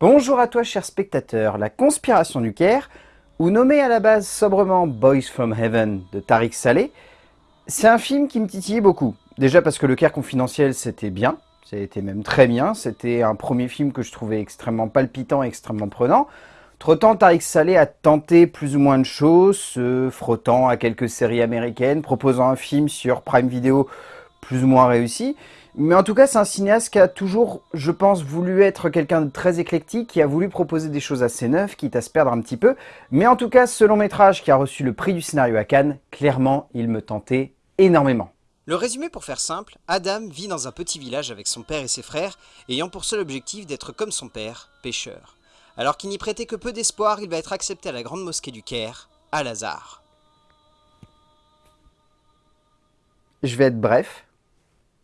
Bonjour à toi cher spectateur, La conspiration du Caire, ou nommé à la base sobrement Boys from Heaven de Tariq Saleh, c'est un film qui me titillait beaucoup. Déjà parce que Le Caire confidentiel c'était bien, c'était même très bien, c'était un premier film que je trouvais extrêmement palpitant, extrêmement prenant. Entre-temps, Tariq Saleh a tenté plus ou moins de choses, se frottant à quelques séries américaines, proposant un film sur Prime Video plus ou moins réussi. Mais en tout cas, c'est un cinéaste qui a toujours, je pense, voulu être quelqu'un de très éclectique, qui a voulu proposer des choses assez neuves, quitte à se perdre un petit peu. Mais en tout cas, ce long métrage qui a reçu le prix du scénario à Cannes, clairement, il me tentait énormément. Le résumé pour faire simple, Adam vit dans un petit village avec son père et ses frères, ayant pour seul objectif d'être comme son père, pêcheur. Alors qu'il n'y prêtait que peu d'espoir, il va être accepté à la grande mosquée du Caire, à Lazare. Je vais être bref,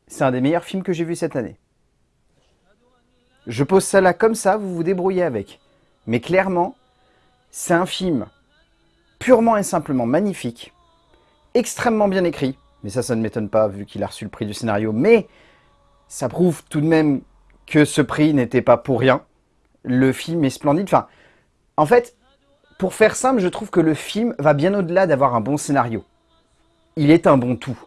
c'est un des meilleurs films que j'ai vu cette année. Je pose ça là comme ça, vous vous débrouillez avec. Mais clairement, c'est un film purement et simplement magnifique, extrêmement bien écrit, mais ça, ça ne m'étonne pas vu qu'il a reçu le prix du scénario, mais ça prouve tout de même que ce prix n'était pas pour rien. Le film est splendide. Enfin, en fait, pour faire simple, je trouve que le film va bien au-delà d'avoir un bon scénario. Il est un bon tout.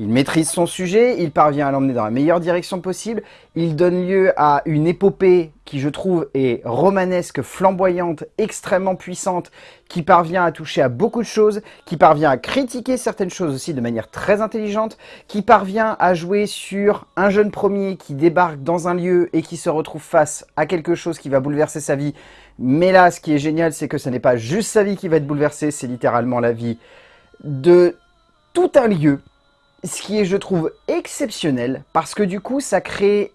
Il maîtrise son sujet, il parvient à l'emmener dans la meilleure direction possible, il donne lieu à une épopée qui je trouve est romanesque, flamboyante, extrêmement puissante, qui parvient à toucher à beaucoup de choses, qui parvient à critiquer certaines choses aussi de manière très intelligente, qui parvient à jouer sur un jeune premier qui débarque dans un lieu et qui se retrouve face à quelque chose qui va bouleverser sa vie. Mais là, ce qui est génial, c'est que ce n'est pas juste sa vie qui va être bouleversée, c'est littéralement la vie de tout un lieu ce qui est, je trouve, exceptionnel, parce que du coup, ça crée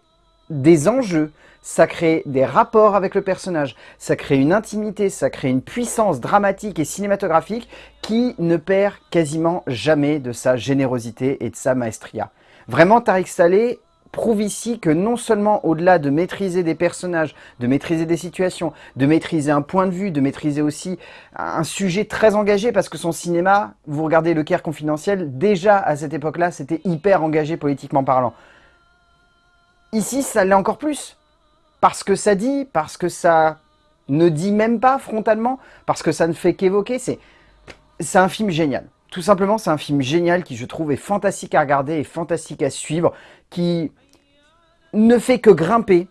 des enjeux, ça crée des rapports avec le personnage, ça crée une intimité, ça crée une puissance dramatique et cinématographique qui ne perd quasiment jamais de sa générosité et de sa maestria. Vraiment, Tariq Saleh prouve ici que non seulement au-delà de maîtriser des personnages, de maîtriser des situations, de maîtriser un point de vue, de maîtriser aussi un sujet très engagé, parce que son cinéma, vous regardez Le Caire confidentiel, déjà à cette époque-là, c'était hyper engagé politiquement parlant. Ici, ça l'est encore plus. Parce que ça dit, parce que ça ne dit même pas frontalement, parce que ça ne fait qu'évoquer, c'est un film génial. Tout simplement, c'est un film génial qui, je trouve, est fantastique à regarder et fantastique à suivre, qui ne fait que grimper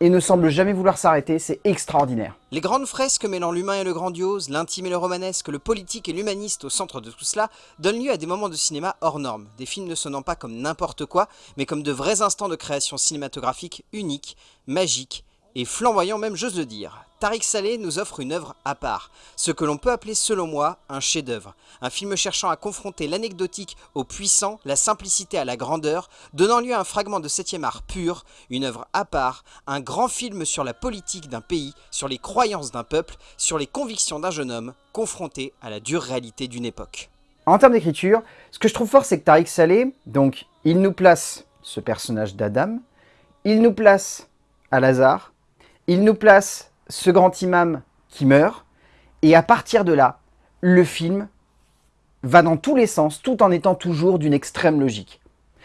et ne semble jamais vouloir s'arrêter, c'est extraordinaire. Les grandes fresques mêlant l'humain et le grandiose, l'intime et le romanesque, le politique et l'humaniste au centre de tout cela, donnent lieu à des moments de cinéma hors normes, des films ne sonnant pas comme n'importe quoi, mais comme de vrais instants de création cinématographique uniques, magiques et flamboyants même j'ose le dire. Tariq Saleh nous offre une œuvre à part, ce que l'on peut appeler selon moi un chef-d'œuvre. Un film cherchant à confronter l'anecdotique au puissant, la simplicité à la grandeur, donnant lieu à un fragment de 7 art pur, une œuvre à part, un grand film sur la politique d'un pays, sur les croyances d'un peuple, sur les convictions d'un jeune homme, confronté à la dure réalité d'une époque. En termes d'écriture, ce que je trouve fort, c'est que Tariq Saleh, donc, il nous place ce personnage d'Adam, il nous place à Lazare, il nous place ce grand imam qui meurt, et à partir de là, le film va dans tous les sens, tout en étant toujours d'une extrême logique.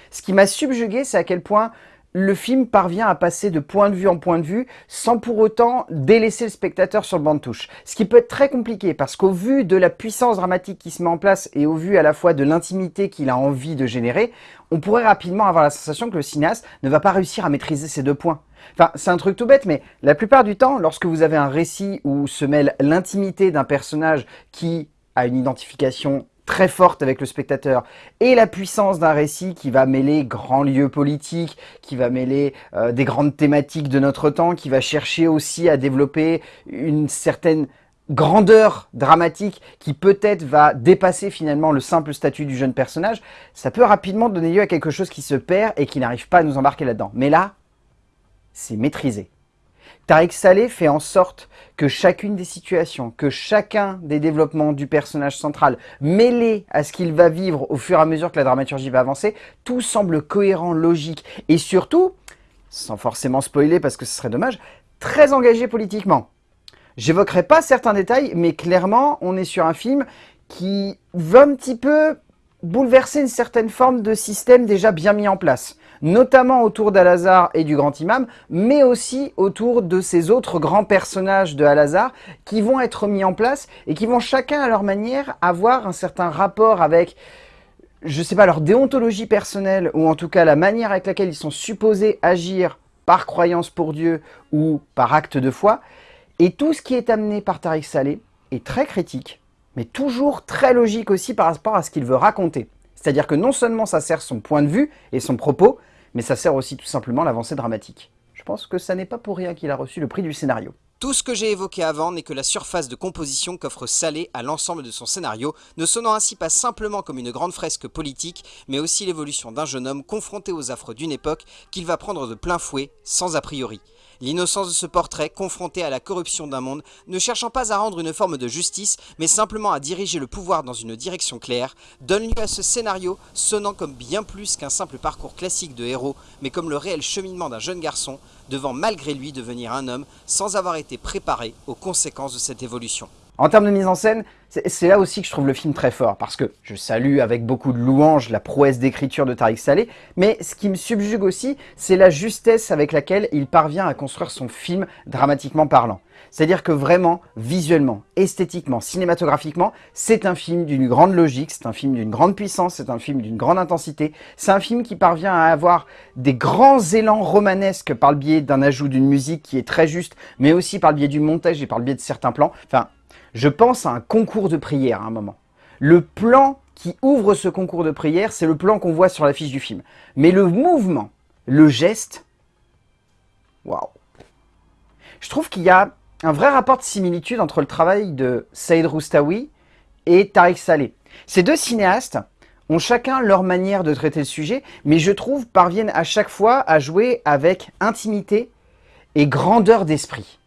Ce qui m'a subjugué, c'est à quel point le film parvient à passer de point de vue en point de vue sans pour autant délaisser le spectateur sur le banc de touche. Ce qui peut être très compliqué parce qu'au vu de la puissance dramatique qui se met en place et au vu à la fois de l'intimité qu'il a envie de générer, on pourrait rapidement avoir la sensation que le cinéaste ne va pas réussir à maîtriser ces deux points. Enfin, c'est un truc tout bête, mais la plupart du temps, lorsque vous avez un récit où se mêle l'intimité d'un personnage qui a une identification très forte avec le spectateur et la puissance d'un récit qui va mêler grands lieux politiques, qui va mêler euh, des grandes thématiques de notre temps, qui va chercher aussi à développer une certaine grandeur dramatique qui peut-être va dépasser finalement le simple statut du jeune personnage, ça peut rapidement donner lieu à quelque chose qui se perd et qui n'arrive pas à nous embarquer là-dedans. Mais là, c'est maîtrisé. Tariq Saleh fait en sorte que chacune des situations, que chacun des développements du personnage central, mêlé à ce qu'il va vivre au fur et à mesure que la dramaturgie va avancer, tout semble cohérent, logique et surtout, sans forcément spoiler parce que ce serait dommage, très engagé politiquement. J'évoquerai pas certains détails, mais clairement, on est sur un film qui veut un petit peu bouleverser une certaine forme de système déjà bien mis en place notamment autour d'Al-Azhar et du grand imam, mais aussi autour de ces autres grands personnages de Al-Azhar qui vont être mis en place et qui vont chacun à leur manière avoir un certain rapport avec je sais pas, leur déontologie personnelle, ou en tout cas la manière avec laquelle ils sont supposés agir par croyance pour Dieu ou par acte de foi, et tout ce qui est amené par Tariq Saleh est très critique, mais toujours très logique aussi par rapport à ce qu'il veut raconter. C'est-à-dire que non seulement ça sert son point de vue et son propos, mais ça sert aussi tout simplement l'avancée dramatique. Je pense que ça n'est pas pour rien qu'il a reçu le prix du scénario. Tout ce que j'ai évoqué avant n'est que la surface de composition qu'offre Salé à l'ensemble de son scénario, ne sonnant ainsi pas simplement comme une grande fresque politique, mais aussi l'évolution d'un jeune homme confronté aux affres d'une époque qu'il va prendre de plein fouet, sans a priori. L'innocence de ce portrait, confronté à la corruption d'un monde, ne cherchant pas à rendre une forme de justice, mais simplement à diriger le pouvoir dans une direction claire, donne lieu à ce scénario sonnant comme bien plus qu'un simple parcours classique de héros, mais comme le réel cheminement d'un jeune garçon, devant malgré lui devenir un homme, sans avoir été préparé aux conséquences de cette évolution. En termes de mise en scène, c'est là aussi que je trouve le film très fort, parce que je salue avec beaucoup de louanges la prouesse d'écriture de Tariq Saleh, mais ce qui me subjugue aussi, c'est la justesse avec laquelle il parvient à construire son film dramatiquement parlant. C'est-à-dire que vraiment, visuellement, esthétiquement, cinématographiquement, c'est un film d'une grande logique, c'est un film d'une grande puissance, c'est un film d'une grande intensité, c'est un film qui parvient à avoir des grands élans romanesques par le biais d'un ajout d'une musique qui est très juste, mais aussi par le biais du montage et par le biais de certains plans. Je pense à un concours de prière à un moment. Le plan qui ouvre ce concours de prière, c'est le plan qu'on voit sur l'affiche du film. Mais le mouvement, le geste, waouh Je trouve qu'il y a un vrai rapport de similitude entre le travail de Saïd Roustawi et Tariq Saleh. Ces deux cinéastes ont chacun leur manière de traiter le sujet, mais je trouve parviennent à chaque fois à jouer avec intimité et grandeur d'esprit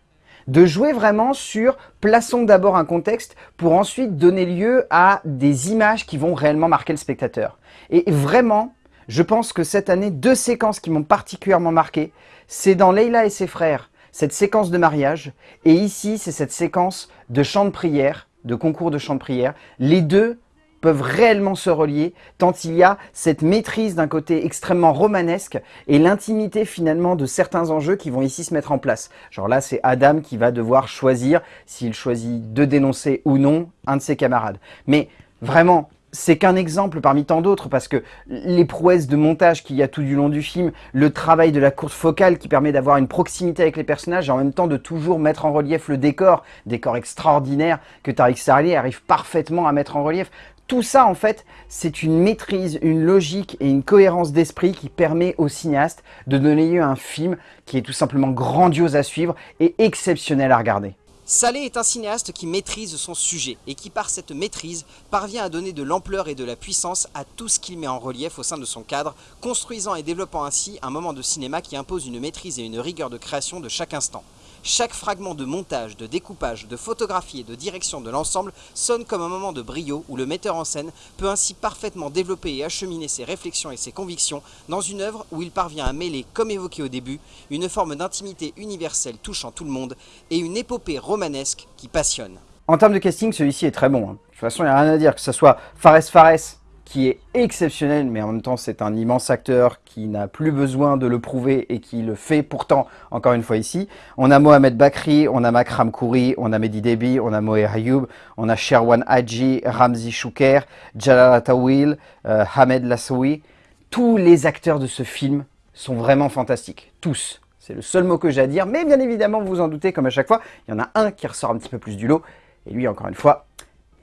de jouer vraiment sur plaçons d'abord un contexte pour ensuite donner lieu à des images qui vont réellement marquer le spectateur. Et vraiment, je pense que cette année, deux séquences qui m'ont particulièrement marqué, c'est dans Leila et ses frères, cette séquence de mariage, et ici, c'est cette séquence de chant de prière, de concours de chant de prière. Les deux peuvent réellement se relier, tant il y a cette maîtrise d'un côté extrêmement romanesque et l'intimité finalement de certains enjeux qui vont ici se mettre en place. Genre là, c'est Adam qui va devoir choisir s'il choisit de dénoncer ou non un de ses camarades. Mais vraiment, c'est qu'un exemple parmi tant d'autres parce que les prouesses de montage qu'il y a tout du long du film, le travail de la courte focale qui permet d'avoir une proximité avec les personnages et en même temps de toujours mettre en relief le décor, décor extraordinaire que Tariq Sarli arrive parfaitement à mettre en relief. Tout ça, en fait, c'est une maîtrise, une logique et une cohérence d'esprit qui permet au cinéaste de donner lieu à un film qui est tout simplement grandiose à suivre et exceptionnel à regarder. Salé est un cinéaste qui maîtrise son sujet et qui par cette maîtrise parvient à donner de l'ampleur et de la puissance à tout ce qu'il met en relief au sein de son cadre, construisant et développant ainsi un moment de cinéma qui impose une maîtrise et une rigueur de création de chaque instant. Chaque fragment de montage, de découpage, de photographie et de direction de l'ensemble sonne comme un moment de brio où le metteur en scène peut ainsi parfaitement développer et acheminer ses réflexions et ses convictions dans une œuvre où il parvient à mêler, comme évoqué au début, une forme d'intimité universelle touchant tout le monde et une épopée romanesque qui passionne. En termes de casting, celui-ci est très bon. Hein. De toute façon, il n'y a rien à dire, que ce soit Fares Fares, qui est exceptionnel, mais en même temps c'est un immense acteur qui n'a plus besoin de le prouver et qui le fait pourtant, encore une fois ici. On a Mohamed Bakri, on a Makram Kouri, on a Mehdi Debi, on a Moe Ayoub, on a Sherwan Hadji, Ramzi Chouker, Jalal Atawil, euh, Hamed Lassoui. Tous les acteurs de ce film sont vraiment fantastiques, tous. C'est le seul mot que j'ai à dire, mais bien évidemment, vous vous en doutez, comme à chaque fois, il y en a un qui ressort un petit peu plus du lot, et lui, encore une fois,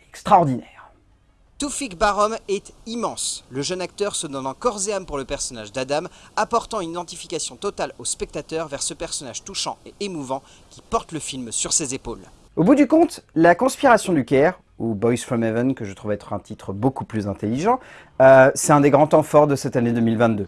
extraordinaire. Toufik Barom est immense. Le jeune acteur se donne en corps et âme pour le personnage d'Adam, apportant une identification totale au spectateur vers ce personnage touchant et émouvant qui porte le film sur ses épaules. Au bout du compte, La conspiration du Caire, ou Boys from Heaven, que je trouve être un titre beaucoup plus intelligent, euh, c'est un des grands temps forts de cette année 2022.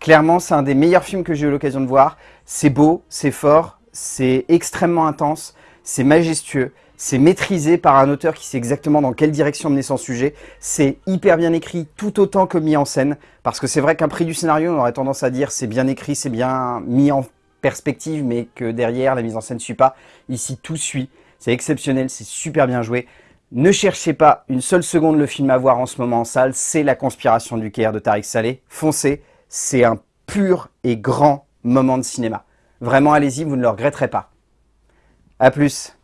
Clairement, c'est un des meilleurs films que j'ai eu l'occasion de voir. C'est beau, c'est fort, c'est extrêmement intense, c'est majestueux, c'est maîtrisé par un auteur qui sait exactement dans quelle direction mener son sujet. C'est hyper bien écrit, tout autant que mis en scène. Parce que c'est vrai qu'un prix du scénario, on aurait tendance à dire c'est bien écrit, c'est bien mis en perspective, mais que derrière, la mise en scène ne suit pas. Ici, tout suit. C'est exceptionnel, c'est super bien joué. Ne cherchez pas une seule seconde le film à voir en ce moment en salle. C'est La conspiration du Caire de Tariq Saleh. Foncez, c'est un pur et grand moment de cinéma. Vraiment, allez-y, vous ne le regretterez pas. A plus